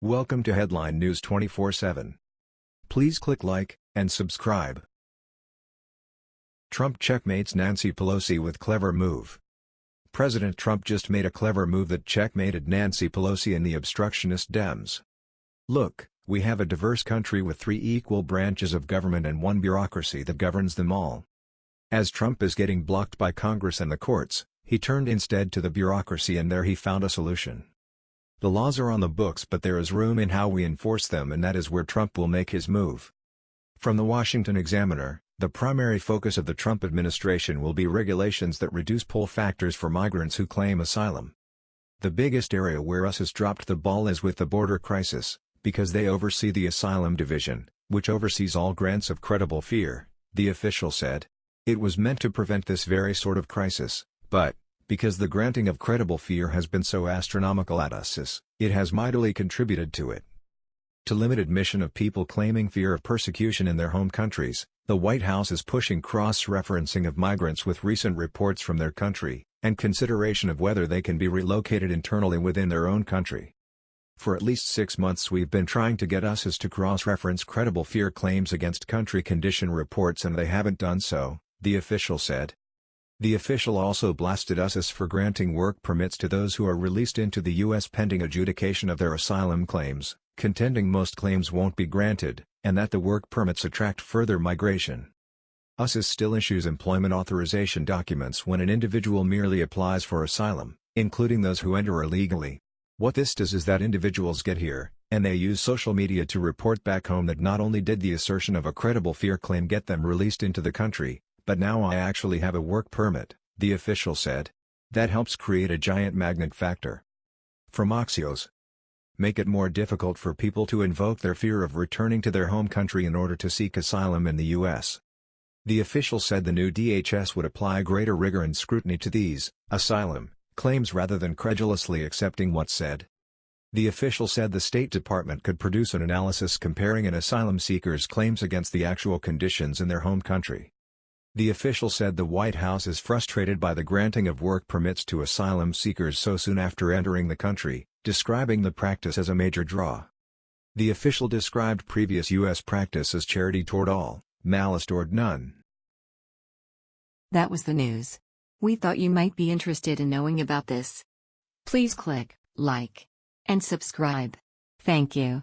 Welcome to Headline News 24/7. Please click like and subscribe. Trump checkmates Nancy Pelosi with clever move. President Trump just made a clever move that checkmated Nancy Pelosi and the obstructionist Dems. Look, we have a diverse country with three equal branches of government and one bureaucracy that governs them all. As Trump is getting blocked by Congress and the courts, he turned instead to the bureaucracy and there he found a solution. The laws are on the books but there is room in how we enforce them and that is where Trump will make his move. From the Washington Examiner, the primary focus of the Trump administration will be regulations that reduce pull factors for migrants who claim asylum. The biggest area where US has dropped the ball is with the border crisis, because they oversee the Asylum Division, which oversees all grants of credible fear, the official said. It was meant to prevent this very sort of crisis, but, because the granting of credible fear has been so astronomical at us, it has mightily contributed to it. To limit admission of people claiming fear of persecution in their home countries, the White House is pushing cross-referencing of migrants with recent reports from their country, and consideration of whether they can be relocated internally within their own country. For at least six months we've been trying to get USIS to cross-reference credible fear claims against country condition reports and they haven't done so, the official said. The official also blasted USIS for granting work permits to those who are released into the U.S. pending adjudication of their asylum claims, contending most claims won't be granted, and that the work permits attract further migration. USIS still issues employment authorization documents when an individual merely applies for asylum, including those who enter illegally. What this does is that individuals get here, and they use social media to report back home that not only did the assertion of a credible fear claim get them released into the country, but now I actually have a work permit, the official said. That helps create a giant magnet factor. From Axios. Make it more difficult for people to invoke their fear of returning to their home country in order to seek asylum in the U.S. The official said the new DHS would apply greater rigor and scrutiny to these, asylum, claims rather than credulously accepting what's said. The official said the State Department could produce an analysis comparing an asylum seeker's claims against the actual conditions in their home country. The official said the White House is frustrated by the granting of work permits to asylum seekers so soon after entering the country, describing the practice as a major draw. The official described previous U.S. practice as charity toward all, malice toward none. That was the news. We thought you might be interested in knowing about this. Please click like and subscribe. Thank you.